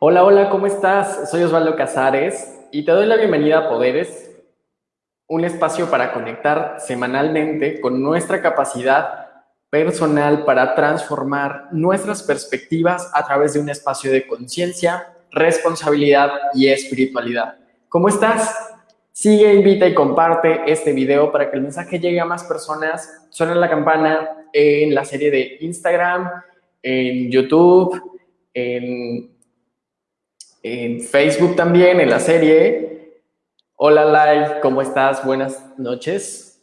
Hola, hola, ¿cómo estás? Soy Osvaldo Casares y te doy la bienvenida a Poderes, un espacio para conectar semanalmente con nuestra capacidad personal para transformar nuestras perspectivas a través de un espacio de conciencia, responsabilidad y espiritualidad. ¿Cómo estás? Sigue, invita y comparte este video para que el mensaje llegue a más personas. Suena la campana en la serie de Instagram, en YouTube, en en Facebook también, en la serie. Hola, Lai, ¿cómo estás? Buenas noches.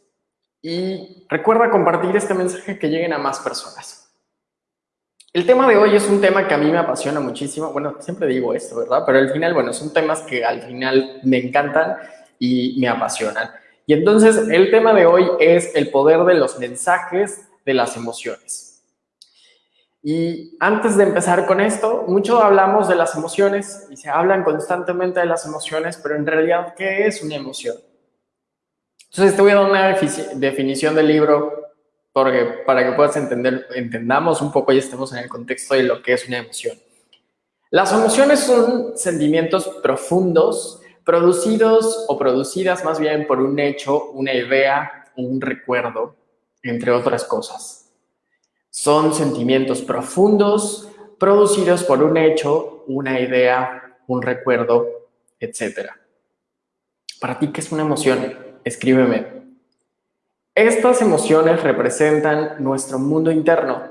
Y recuerda compartir este mensaje que lleguen a más personas. El tema de hoy es un tema que a mí me apasiona muchísimo. Bueno, siempre digo esto, ¿verdad? Pero al final, bueno, son temas que al final me encantan y me apasionan. Y entonces el tema de hoy es el poder de los mensajes de las emociones. Y antes de empezar con esto, mucho hablamos de las emociones y se hablan constantemente de las emociones, pero en realidad, ¿qué es una emoción? Entonces te voy a dar una definición del libro porque, para que puedas entender, entendamos un poco y estemos en el contexto de lo que es una emoción. Las emociones son sentimientos profundos producidos o producidas más bien por un hecho, una idea, un recuerdo, entre otras cosas. Son sentimientos profundos producidos por un hecho, una idea, un recuerdo, etc. Para ti, ¿qué es una emoción? Escríbeme. Estas emociones representan nuestro mundo interno,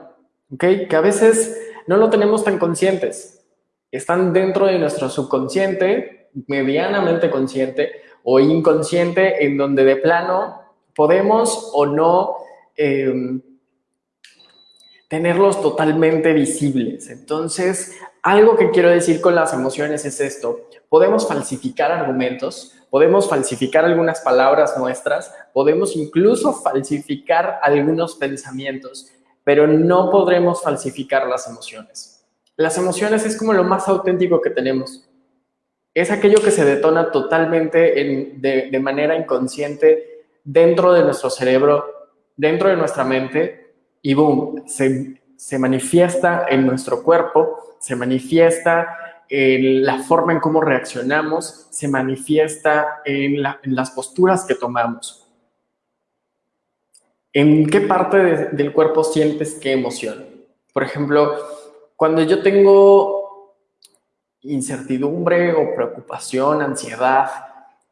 ¿ok? Que a veces no lo tenemos tan conscientes. Están dentro de nuestro subconsciente, medianamente consciente o inconsciente, en donde de plano podemos o no eh, tenerlos totalmente visibles. Entonces, algo que quiero decir con las emociones es esto. Podemos falsificar argumentos, podemos falsificar algunas palabras nuestras, podemos incluso falsificar algunos pensamientos, pero no podremos falsificar las emociones. Las emociones es como lo más auténtico que tenemos. Es aquello que se detona totalmente de, manera inconsciente dentro de nuestro cerebro, dentro de nuestra mente, y boom, se, se manifiesta en nuestro cuerpo, se manifiesta en la forma en cómo reaccionamos, se manifiesta en, las posturas que tomamos. ¿En qué parte del cuerpo sientes qué emoción? Por ejemplo, cuando yo tengo incertidumbre o preocupación, ansiedad,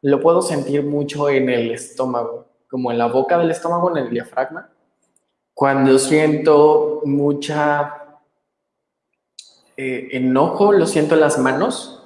lo puedo sentir mucho en el estómago, como en la boca del estómago, en el diafragma. Cuando siento mucha eh, enojo, lo siento en las manos.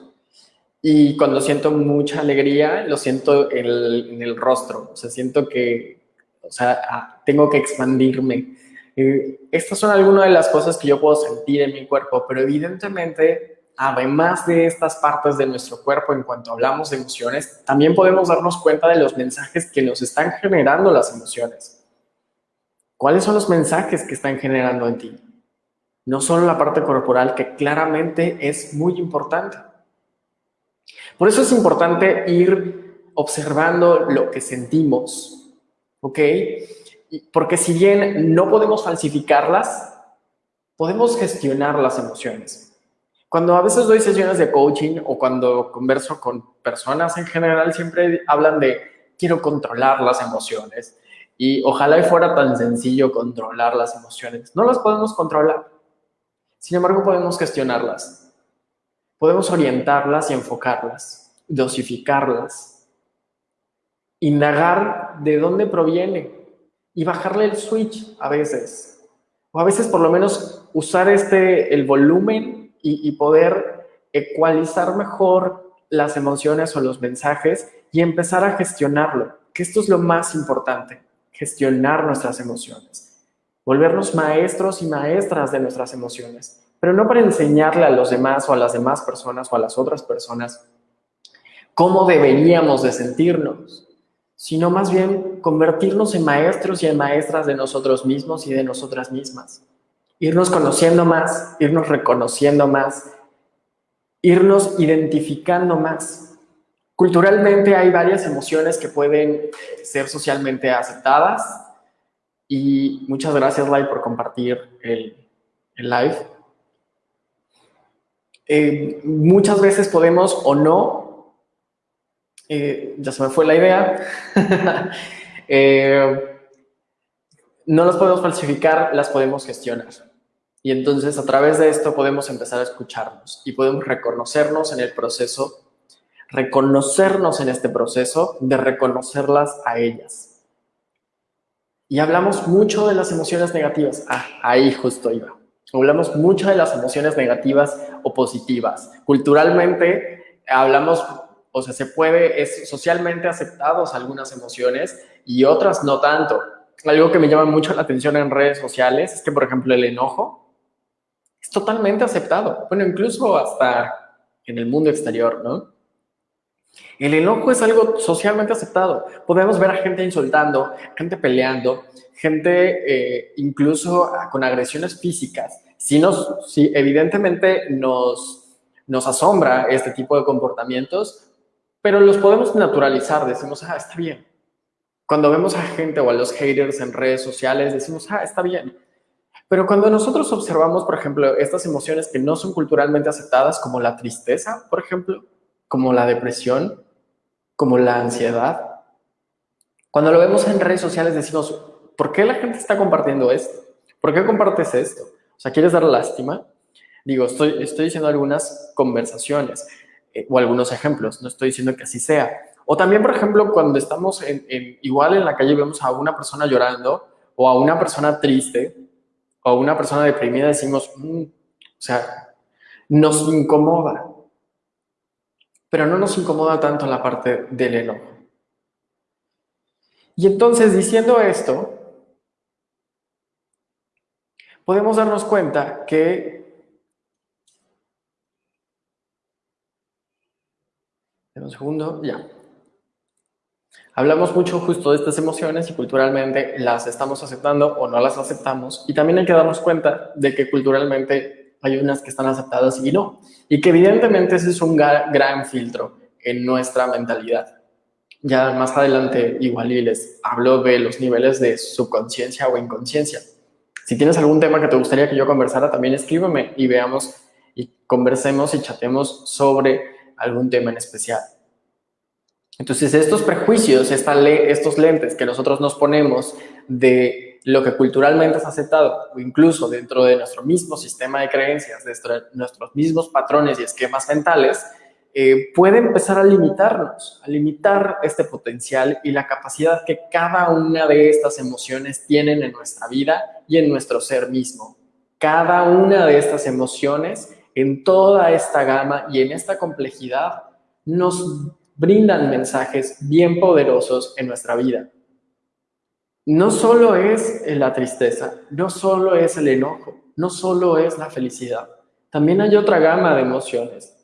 Y cuando siento mucha alegría, lo siento en el, rostro. O sea, siento que, o sea, ah, tengo que expandirme. Eh, estas son algunas de las cosas que yo puedo sentir en mi cuerpo, pero evidentemente, además de estas partes de nuestro cuerpo, en cuanto hablamos de emociones, también podemos darnos cuenta de los mensajes que nos están generando las emociones. ¿Cuáles son los mensajes que están generando en ti? No solo la parte corporal, que claramente es muy importante. Por eso es importante ir observando lo que sentimos, ¿ok? Porque si bien no podemos falsificarlas, podemos gestionar las emociones. Cuando a veces doy sesiones de coaching o cuando converso con personas en general, siempre hablan de quiero controlar las emociones, y ojalá y fuera tan sencillo controlar las emociones. No las podemos controlar. Sin embargo, podemos gestionarlas. Podemos orientarlas y enfocarlas, dosificarlas, indagar de dónde proviene y bajarle el switch a veces. O a veces por lo menos usar este, el volumen y, y poder ecualizar mejor las emociones o los mensajes y empezar a gestionarlo, que esto es lo más importante gestionar nuestras emociones, volvernos maestros y maestras de nuestras emociones, pero no para enseñarle a los demás o a las demás personas o a las otras personas cómo deberíamos de sentirnos, sino más bien convertirnos en maestros y en maestras de nosotros mismos y de nosotras mismas. Irnos conociendo más, irnos reconociendo más, irnos identificando más. Culturalmente hay varias emociones que pueden ser socialmente aceptadas y muchas gracias, Lai, por compartir el, live. eh, muchas veces podemos o no, eh, ya se me fue la idea, eh, no las podemos falsificar, las podemos gestionar. Y entonces a través de esto podemos empezar a escucharnos y podemos reconocernos en el proceso, reconocernos en este proceso de reconocerlas a ellas. Y hablamos mucho de las emociones negativas. Ah, ahí justo iba. Hablamos mucho de las emociones negativas o positivas. Culturalmente hablamos, o sea, se puede, es socialmente aceptados algunas emociones y otras no tanto. Algo que me llama mucho la atención en redes sociales es que, por ejemplo, el enojo es totalmente aceptado. Bueno, incluso hasta en el mundo exterior, ¿no? El enojo es algo socialmente aceptado. Podemos ver a gente insultando, gente peleando, gente eh, incluso con agresiones físicas. Si, nos, si evidentemente nos, nos asombra este tipo de comportamientos, pero los podemos naturalizar. Decimos, ah, está bien. Cuando vemos a gente o a los haters en redes sociales, decimos, ah, está bien. Pero cuando nosotros observamos, por ejemplo, estas emociones que no son culturalmente aceptadas, como la tristeza, por ejemplo, como la depresión, como la ansiedad. Cuando lo vemos en redes sociales decimos, ¿por qué la gente está compartiendo esto? ¿Por qué compartes esto? O sea, ¿quieres dar lástima? Digo, estoy, estoy diciendo algunas conversaciones eh, o algunos ejemplos, no estoy diciendo que así sea. O también, por ejemplo, cuando estamos en, igual en la calle vemos a una persona llorando o a una persona triste o a una persona deprimida, decimos, mm", o sea, nos incomoda pero no nos incomoda tanto la parte del enojo. Y entonces, diciendo esto, podemos darnos cuenta que un segundo, ya. Hablamos mucho justo de estas emociones y culturalmente las estamos aceptando o no las aceptamos. Y también hay que darnos cuenta de que culturalmente hay unas que están aceptadas y no. Y que evidentemente ese es un gran filtro en nuestra mentalidad. Ya más adelante igual y les hablo de los niveles de subconsciencia o inconsciencia. Si tienes algún tema que te gustaría que yo conversara, también escríbeme y veamos y conversemos y chatemos sobre algún tema en especial. Entonces, estos prejuicios, estos lentes que nosotros nos ponemos de lo que culturalmente es aceptado, o incluso dentro de nuestro mismo sistema de creencias, de nuestros mismos patrones y esquemas mentales, eh, puede empezar a limitarnos, a limitar este potencial y la capacidad que cada una de estas emociones tienen en nuestra vida y en nuestro ser mismo. Cada una de estas emociones, en toda esta gama y en esta complejidad, nos brindan mensajes bien poderosos en nuestra vida no solo es la tristeza, no solo es el enojo, no solo es la felicidad. También hay otra gama de emociones,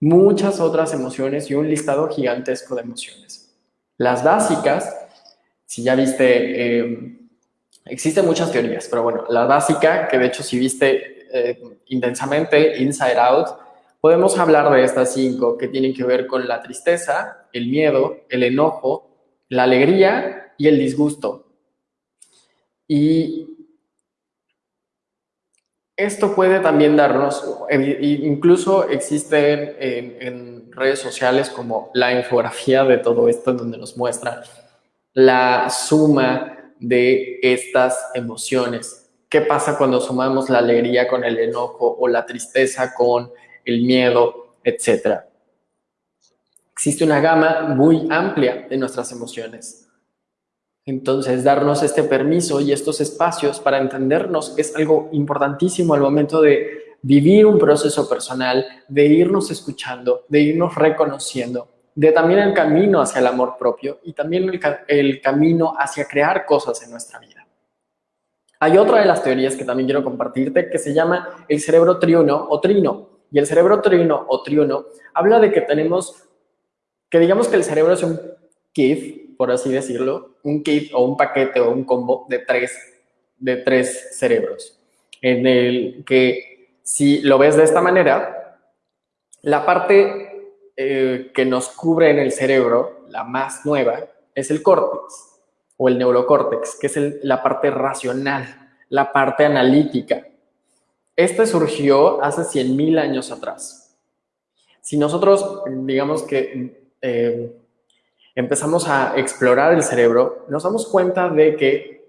muchas otras emociones y un listado gigantesco de emociones. Las básicas, si ya viste, eh, existen muchas teorías, pero bueno, la básica, que de hecho si viste eh, intensamente Inside Out, podemos hablar de estas cinco que tienen que ver con la tristeza, el miedo, el enojo, la alegría y el disgusto. Y esto puede también darnos, incluso existen en, redes sociales como la infografía de todo esto, donde nos muestra la suma de estas emociones. ¿Qué pasa cuando sumamos la alegría con el enojo o la tristeza con el miedo, etcétera? Existe una gama muy amplia de nuestras emociones. Entonces, darnos este permiso y estos espacios para entendernos es algo importantísimo al momento de vivir un proceso personal, de irnos escuchando, de irnos reconociendo, de también el camino hacia el amor propio y también el, camino hacia crear cosas en nuestra vida. Hay otra de las teorías que también quiero compartirte que se llama el cerebro triuno o trino. Y el cerebro trino o triuno habla de que tenemos, que digamos que el cerebro es un kit por así decirlo, un kit o un paquete o un combo de tres, de tres cerebros, en el que si lo ves de esta manera, la parte eh, que nos cubre en el cerebro, la más nueva, es el córtex o el neurocórtex, que es la parte racional, la parte analítica. Este surgió hace 100.000 años atrás Si nosotros, digamos que eh, empezamos a explorar el cerebro, nos damos cuenta de que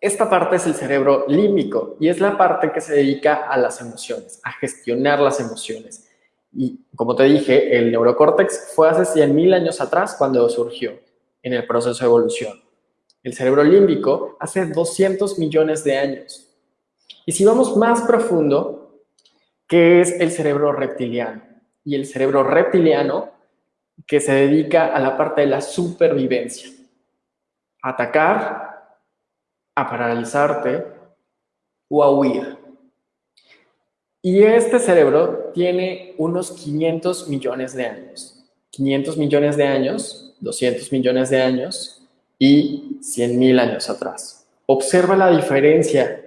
esta parte es el cerebro límbico y es la parte que se dedica a las emociones, a gestionar las emociones. Y como te dije, el neurocórtex fue hace 100.000 años atrás cuando surgió en el proceso de evolución. El cerebro límbico hace 200 millones de años. Y si vamos más profundo, ¿qué es el cerebro reptiliano? Y el cerebro reptiliano que se dedica a la parte de la supervivencia. Atacar, a paralizarte o a huir. Y este cerebro tiene unos 500 millones de años. 500 millones de años, 200 millones de años y 100 mil años atrás. Observa la diferencia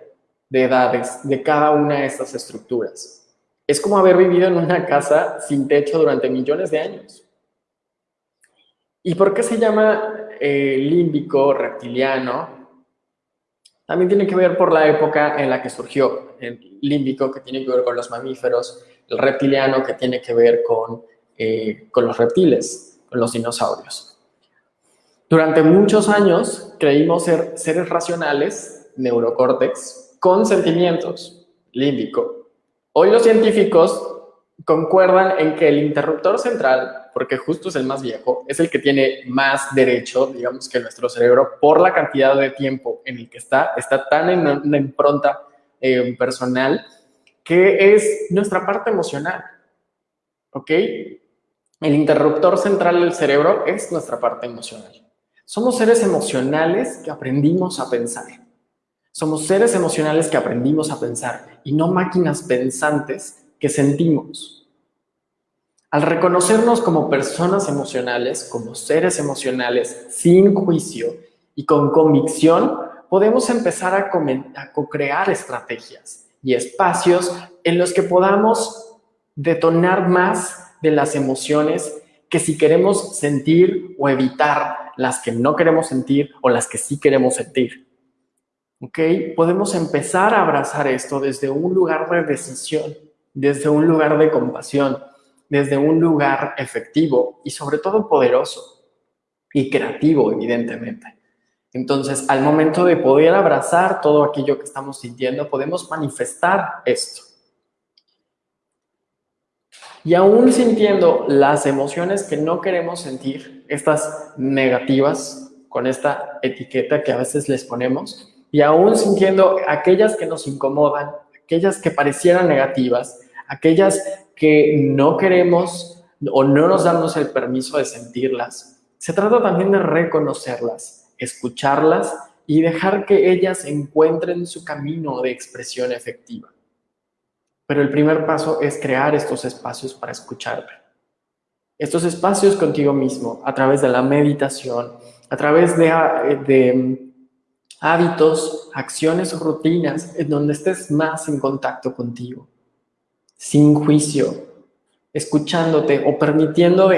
de edades de cada una de estas estructuras. Es como haber vivido en una casa sin techo durante millones de años. ¿Y por qué se llama eh, límbico reptiliano? También tiene que ver por la época en la que surgió el límbico, que tiene que ver con los mamíferos, el reptiliano, que tiene que ver con, eh, con los reptiles, con los dinosaurios. Durante muchos años creímos ser seres racionales, neurocórtex, con sentimientos, límbico. Hoy los científicos concuerdan en que el interruptor central, porque justo es el más viejo, es el que tiene más derecho, digamos, que nuestro cerebro, por la cantidad de tiempo en el que está, está tan en una impronta eh, personal, que es nuestra parte emocional. ¿Ok? El interruptor central del cerebro es nuestra parte emocional. Somos seres emocionales que aprendimos a pensar. Somos seres emocionales que aprendimos a pensar y no máquinas pensantes que sentimos. Al reconocernos como personas emocionales, como seres emocionales, sin juicio y con convicción, podemos empezar a, co-crear estrategias y espacios en los que podamos detonar más de las emociones que si queremos sentir o evitar las que no queremos sentir o las que sí queremos sentir. ¿Ok? Podemos empezar a abrazar esto desde un lugar de decisión desde un lugar de compasión, desde un lugar efectivo y sobre todo poderoso y creativo, evidentemente. Entonces, al momento de poder abrazar todo aquello que estamos sintiendo, podemos manifestar esto. Y aún sintiendo las emociones que no queremos sentir, estas negativas, con esta etiqueta que a veces les ponemos, y aún sintiendo aquellas que nos incomodan, aquellas que parecieran negativas, aquellas que no queremos o no nos damos el permiso de sentirlas. Se trata también de reconocerlas, escucharlas y dejar que ellas encuentren su camino de expresión efectiva. Pero el primer paso es crear estos espacios para escucharte. Estos espacios contigo mismo, a través de la meditación, a través de, hábitos, acciones rutinas en donde estés más en contacto contigo sin juicio, escuchándote o permitiendo,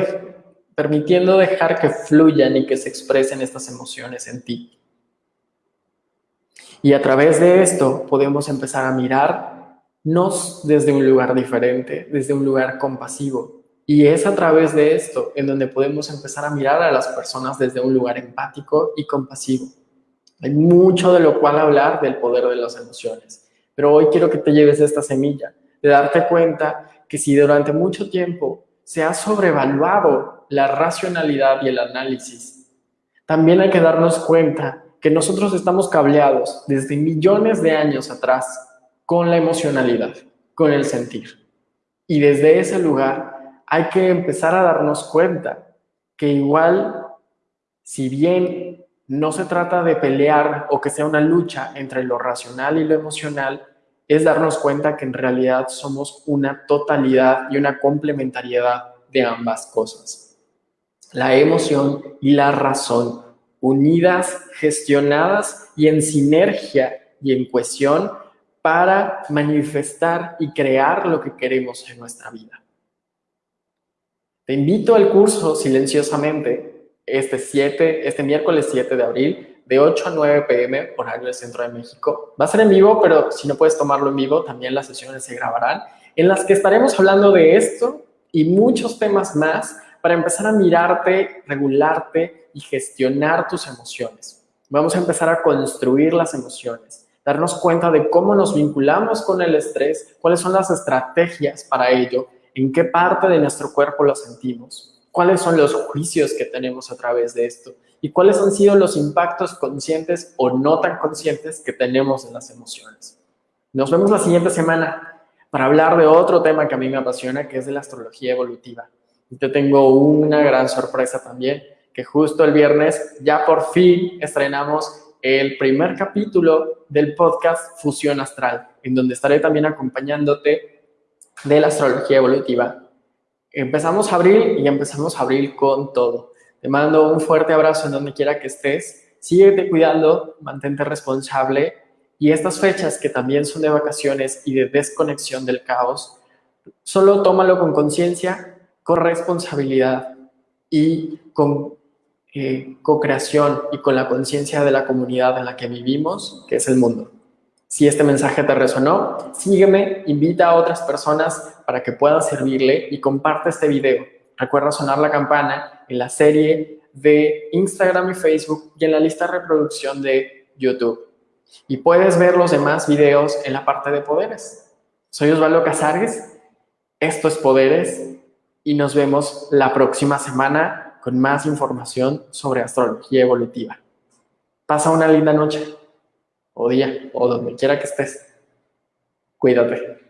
permitiendo dejar que fluyan y que se expresen estas emociones en ti. Y a través de esto podemos empezar a mirarnos desde un lugar diferente, desde un lugar compasivo. Y es a través de esto en donde podemos empezar a mirar a las personas desde un lugar empático y compasivo. Hay mucho de lo cual hablar del poder de las emociones, pero hoy quiero que te lleves esta semilla de darte cuenta que si durante mucho tiempo se ha sobrevaluado la racionalidad y el análisis, también hay que darnos cuenta que nosotros estamos cableados desde millones de años atrás con la emocionalidad, con el sentir. Y desde ese lugar hay que empezar a darnos cuenta que igual, si bien no se trata de pelear o que sea una lucha entre lo racional y lo emocional, es darnos cuenta que en realidad somos una totalidad y una complementariedad de ambas cosas. La emoción y la razón unidas, gestionadas y en sinergia y en cohesión para manifestar y crear lo que queremos en nuestra vida. Te invito al curso silenciosamente este 7, este miércoles 7 de abril de 8 a 9 pm, horario del Centro de México. Va a ser en vivo, pero si no puedes tomarlo en vivo, también las sesiones se grabarán, en las que estaremos hablando de esto y muchos temas más para empezar a mirarte, regularte y gestionar tus emociones. Vamos a empezar a construir las emociones, darnos cuenta de cómo nos vinculamos con el estrés, cuáles son las estrategias para ello, en qué parte de nuestro cuerpo lo sentimos, cuáles son los juicios que tenemos a través de esto y cuáles han sido los impactos conscientes o no tan conscientes que tenemos en las emociones. Nos vemos la siguiente semana para hablar de otro tema que a mí me apasiona, que es de la astrología evolutiva. Y te tengo una gran sorpresa también, que justo el viernes ya por fin estrenamos el primer capítulo del podcast Fusión Astral, en donde estaré también acompañándote de la astrología evolutiva. Empezamos abril y empezamos abril con todo. Te mando un fuerte abrazo en donde quiera que estés. Síguete cuidando, mantente responsable y estas fechas que también son de vacaciones y de desconexión del caos, solo tómalo con conciencia, con responsabilidad y con eh, co-creación y con la conciencia de la comunidad en la que vivimos, que es el mundo. Si este mensaje te resonó, sígueme, invita a otras personas para que puedan servirle y comparte este video. Recuerda sonar la campana en la serie de Instagram y Facebook y en la lista de reproducción de YouTube. Y puedes ver los demás videos en la parte de poderes. Soy Osvaldo Casares, esto es Poderes y nos vemos la próxima semana con más información sobre astrología evolutiva. Pasa una linda noche o día o donde quiera que estés. Cuídate.